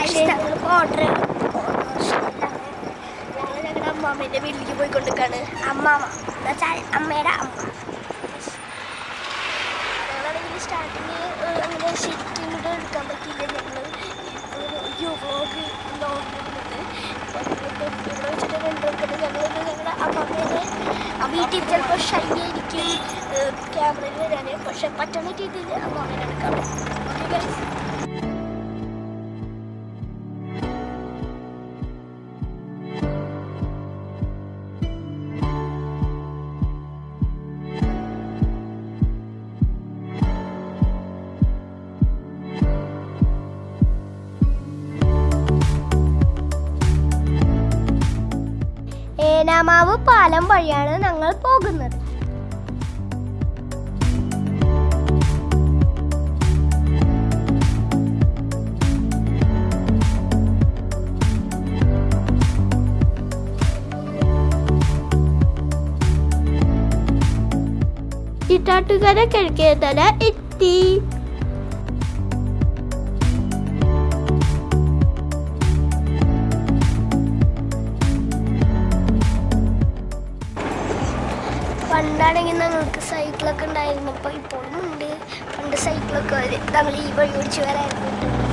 ഞങ്ങളിപ്പോ ഓർഡർ ഞങ്ങൾ ഞങ്ങളുടെ അമ്മാമ്മേന്റെ വീട്ടിലേക്ക് പോയിക്കൊണ്ടിരിക്കാണ്. അമ്മാമ്മ എന്നുവെച്ചാൽ അമ്മയുടെ അമ്മ. ഞങ്ങളാണെങ്കിൽ സ്റ്റാർട്ടിങ് അങ്ങനെ ശരിക്കും ഇങ്ങോട്ട് എടുക്കാൻ പറ്റിയില്ല. ഞങ്ങൾ വ്ലോഗ് വ്ലോഗ് ഇവിടെ വെച്ചിട്ട് കണ്ടുകൊടുക്കുന്നത് ഞങ്ങൾ ഞങ്ങളുടെ അമ്മാമ്മേനെ വീട്ടിൽ ചിലപ്പോൾ ഷൈ ആയിരിക്കും. ക്യാമറയിൽ വരാൻ പക്ഷെ പറ്റുന്ന രീതിയിൽ അമ്മാമ്മേനെ എടുക്കാം ഓക്കെ ഗൈസ് ഏനാമാവ് പാലം വഴിയാണ് ഞങ്ങൾ പോകുന്നത്. ഇട്ടാട്ടുകര കിഴക്കേതല എത്തി. പണ്ടാണെങ്കിൽ ഞങ്ങൾക്ക് സൈക്കിളൊക്കെ ഉണ്ടായിരുന്നു. അപ്പോൾ ഇപ്പോഴും ഉണ്ട്. പണ്ട് സൈക്കിളൊക്കെ ഞങ്ങൾ ഈ വഴി ഓടിച്ച് വരായിരുന്നു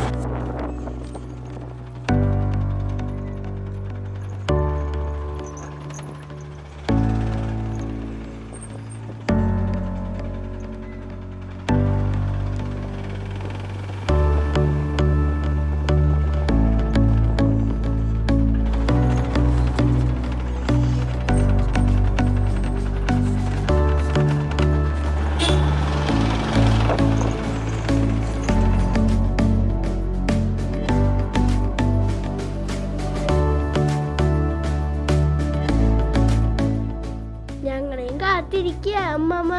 കാത്തിരിക്കുക അമ്മമ്മ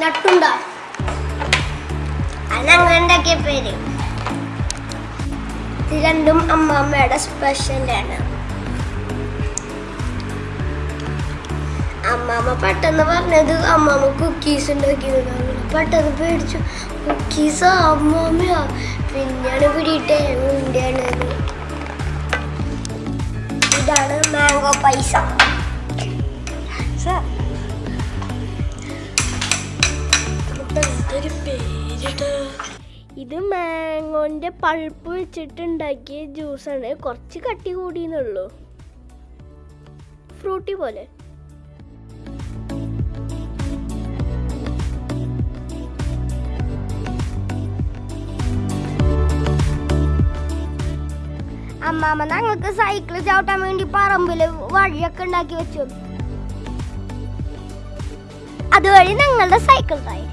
നട്ടുണ്ട? അതങ്ങനെ ഉണ്ടാക്കിയ പേര്? ഇത് രണ്ടും അമ്മാമ്മയുടെ സ്പെഷ്യലാണ് അമ്മാമ്മ പെട്ടെന്ന് പറഞ്ഞത് അമ്മാമ്മ കുക്കീസ് ഉണ്ടാക്കിയതാണ്. പെട്ടെന്ന് പേടിച്ചു. കുക്കീസാ അമ്മാമ്മയാ. പിന്നെയാണ് പിടിയിട്ടേ. ഉണ്ടിയാണ് ഇതാണ് മാംഗോ പൈസ. ഇത് മാങ്ങോന്റെ പൾപ്പ് വെച്ചിട്ടുണ്ടാക്കിയ ജ്യൂസാണ്. കുറച്ച് കട്ടി കൂടിയെന്നുള്ളൂ ഫ്രൂട്ടി പോലെ. അമ്മാമ്മ ഞങ്ങൾക്ക് സൈക്കിൾ ചവിട്ടാൻ വേണ്ടി പറമ്പിൽ വഴിയൊക്കെ ഉണ്ടാക്കി വെച്ചു. അതുവഴി ഞങ്ങളുടെ സൈക്കിൾ തായി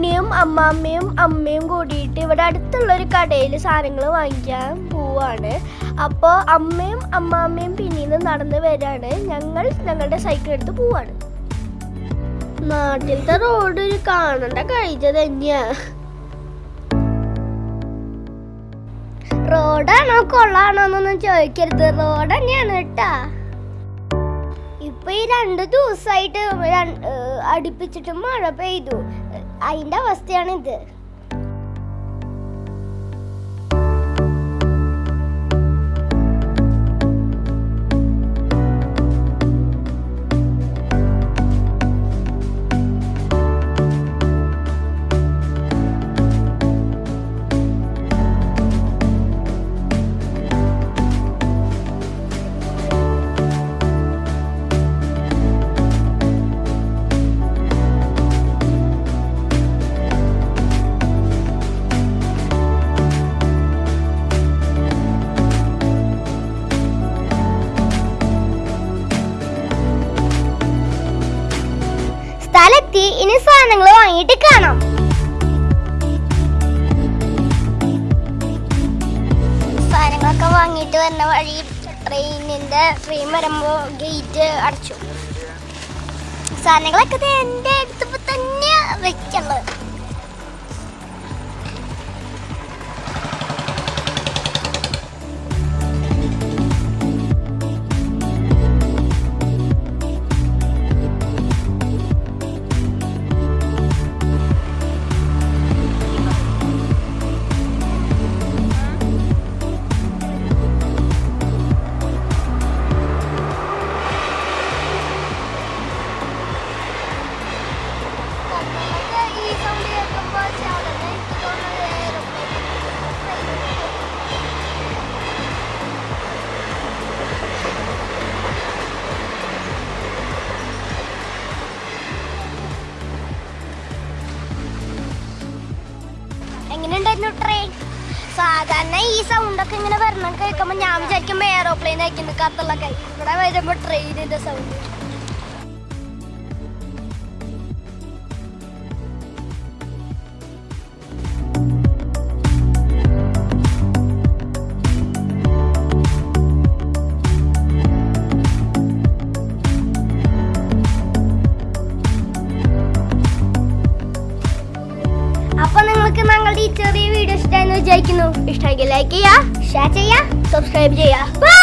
ഉണ്ണിയും അമ്മാമ്മയും അമ്മയും കൂടിയിട്ട് ഇവിടെ അടുത്തുള്ള ഒരു കടയിൽ സാധനങ്ങൾ വാങ്ങിക്കാൻ പോവാണ്. അപ്പോൾ അമ്മയും അമ്മാമ്മയും പിന്നീന്ന് നടന്ന് വരാണ്. ഞങ്ങൾ ഞങ്ങളുടെ സൈക്കിൾ എടുത്ത് പോവാണ്. നാട്ടിലത്തെ റോഡ് ഒരു കാണണ്ട കാഴ്ച തന്നെയാ. റോഡാണോ കൊള്ളാണോ എന്നൊന്നും ചോദിക്കരുത്. റോഡ് തന്നെയാണ് കേട്ടാ. ഇപ്പൊ ഈ രണ്ട് ദിവസമായിട്ട് അടുപ്പിച്ചിട്ട് മഴ പെയ്തു. അതിന്റെ അവസ്ഥയാണ് ഇത് വാങ്ങിയിട്ട് വരുന്ന വഴി ട്രെയിനിന്റെ ട്രെയിൻ വരുമ്പോൾ ഗേറ്റ് അടച്ചു. സാധനങ്ങളൊക്കെ എന്റെ അടുത്തപ്പോൾ തന്നെ വെക്കുള്ളത് ട്രെയിൻ സാധാരണ ഈ സൗണ്ടൊക്കെ ഇങ്ങനെ വരണം കേൾക്കുമ്പോൾ ഞാൻ വിചാരിക്കും എയറോപ്ലെയിൻ ആയിരിക്കുന്നു കൈ ഇവിടെ വരുമ്പോൾ ട്രെയിനിന്റെ sound anu, isteigeleikija, šeitija, subscribeija. Bye!